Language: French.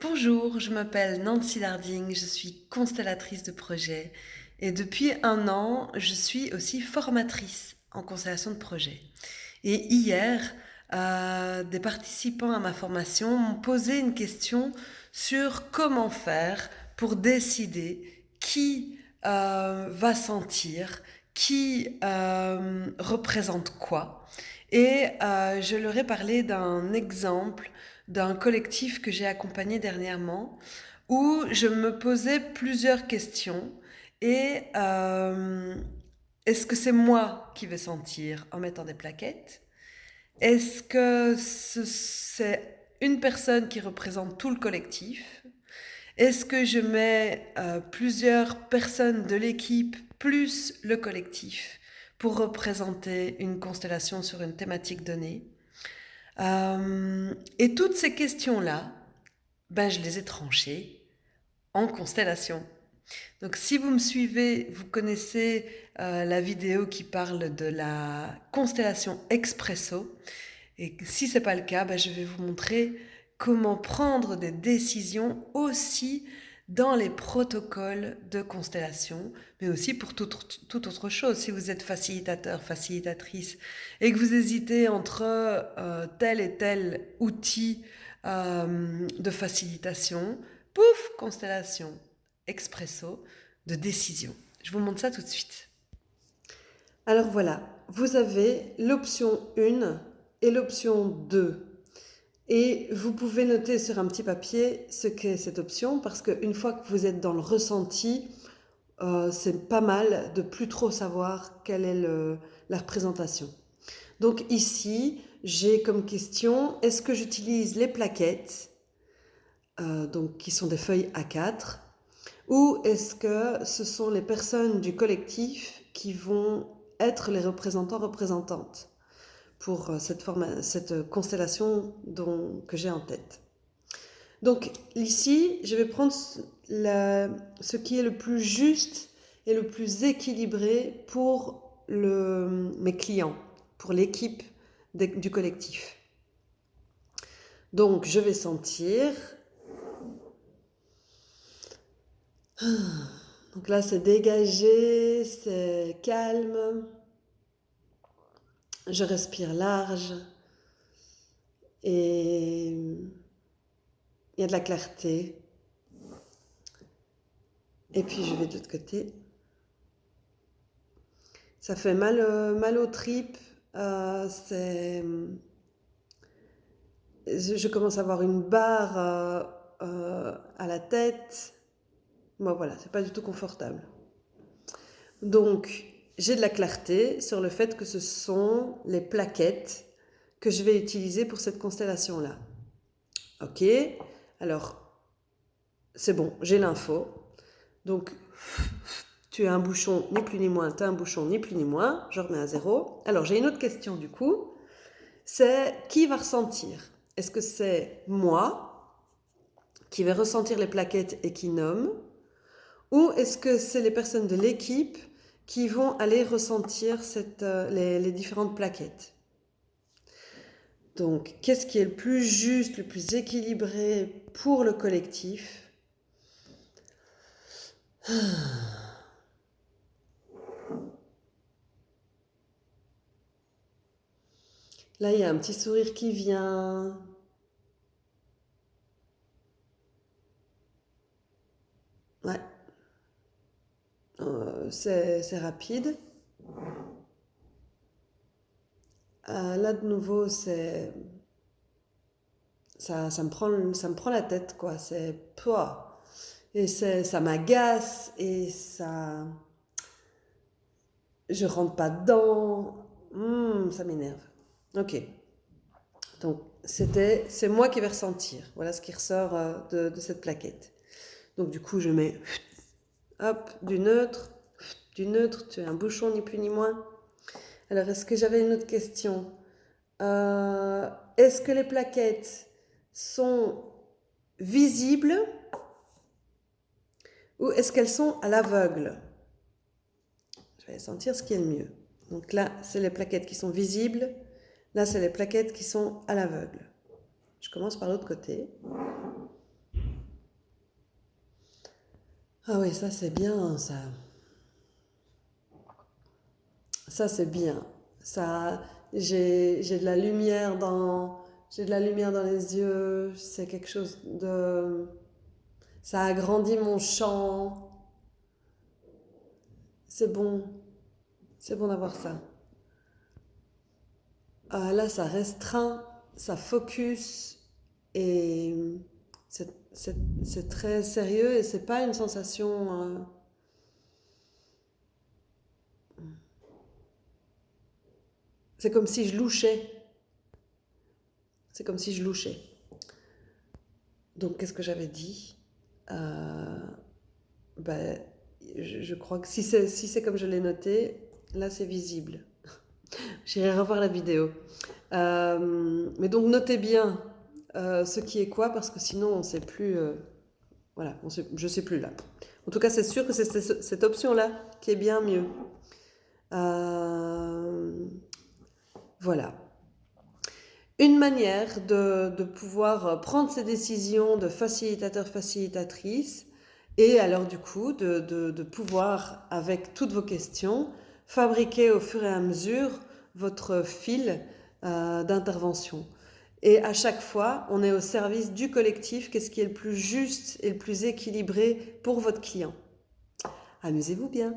Bonjour, je m'appelle Nancy Larding, je suis constellatrice de projet et depuis un an, je suis aussi formatrice en constellation de projet. Et hier, euh, des participants à ma formation m'ont posé une question sur comment faire pour décider qui euh, va sentir, qui euh, représente quoi. Et je leur ai parlé d'un exemple d'un collectif que j'ai accompagné dernièrement où je me posais plusieurs questions et euh, est-ce que c'est moi qui vais sentir en mettant des plaquettes? Est-ce que c'est une personne qui représente tout le collectif? Est-ce que je mets euh, plusieurs personnes de l'équipe plus le collectif pour représenter une constellation sur une thématique donnée? Euh, et toutes ces questions-là, ben, je les ai tranchées en constellation. Donc si vous me suivez, vous connaissez euh, la vidéo qui parle de la constellation expresso. Et si ce n'est pas le cas, ben, je vais vous montrer comment prendre des décisions aussi dans les protocoles de constellation, mais aussi pour toute, autre chose. Si vous êtes facilitateur, facilitatrice, et que vous hésitez entre euh, tel et tel outil euh, de facilitation, pouf, constellation, expresso, de décision. Je vous montre ça tout de suite. Alors voilà, vous avez l'option 1 et l'option 2 et vous pouvez noter sur un petit papier ce qu'est cette option parce qu'une fois que vous êtes dans le ressenti, euh, c'est pas mal de plus trop savoir quelle est la représentation. Donc ici, j'ai comme question, est-ce que j'utilise les plaquettes, euh, donc qui sont des feuilles A4, ou est-ce que ce sont les personnes du collectif qui vont être les représentants représentantes? Pour euh, cette, cette constellation que j'ai en tête. Donc ici, je vais prendre ce qui est le plus juste et le plus équilibré pour mes clients, pour l'équipe du collectif. Donc je vais sentir. Donc là, c'est dégagé, c'est calme. Je respire large et il y a de la clarté. Et puis je vais de l'autre côté. Ça fait mal, euh, mal aux tripes. Euh, je commence à avoir une barre euh, à la tête. Bon voilà, c'est pas du tout confortable. Donc, j'ai de la clarté sur le fait que ce sont les plaquettes que je vais utiliser pour cette constellation-là. Ok, alors c'est bon, j'ai l'info. Donc, tu as un bouchon ni plus ni moins, tu as un bouchon ni plus ni moins, je remets à zéro. Alors, j'ai une autre question du coup, c'est qui va ressentir? Est-ce que c'est moi qui vais ressentir les plaquettes et qui nomme? Ou est-ce que c'est les personnes de l'équipe qui vont aller ressentir euh, les, différentes plaquettes. Donc, qu'est-ce qui est le plus juste, le plus équilibré pour le collectif? Là, il y a un petit sourire qui vient. Ouais. Euh, c'est rapide. Euh, là, de nouveau, c'est... Ça, ça, me prend, ça me prend la tête, quoi. C'est... Et ça m'agace et ça... Je rentre pas dedans. Hmm, ça m'énerve. Ok. Donc, c'était, c'est moi qui vais ressentir. Voilà ce qui ressort euh, de, de cette plaquette. Donc, du coup, je mets Hop, du neutre. Du neutre, tu as un bouchon ni plus ni moins. Alors, est-ce que j'avais une autre question? Euh, Est-ce que les plaquettes sont visibles ou est-ce qu'elles sont à l'aveugle? Je vais sentir ce qui est le mieux. Donc là, c'est les plaquettes qui sont visibles. Là, c'est les plaquettes qui sont à l'aveugle. Je commence par l'autre côté. Ah oui, ça c'est bien, ça. Ça c'est bien. Ça, j'ai, de la lumière dans, j'ai de la lumière dans les yeux. C'est quelque chose de, ça agrandit mon champ. C'est bon, c'est bon d'avoir ça. Ah, là, ça restreint, ça focus et c'est très sérieux et c'est pas une sensation. Euh, c'est comme si je louchais. C'est comme si je louchais. Donc, qu'est-ce que j'avais dit? Euh, ben, je, crois que si c'est comme je l'ai noté, là c'est visible. J'irai revoir la vidéo. Euh, mais donc notez bien euh, ce qui est quoi, parce que sinon on ne sait plus. Euh, voilà, je ne sais plus là. En tout cas, c'est sûr que c'est cette option-là qui est bien mieux. Voilà. Une manière de, pouvoir prendre ces décisions de facilitateur-facilitatrice et alors du coup de pouvoir, avec toutes vos questions, fabriquer au fur et à mesure votre fil euh, d'intervention. Et à chaque fois, on est au service du collectif, qu'est-ce qui est le plus juste et le plus équilibré pour votre client. Amusez-vous bien.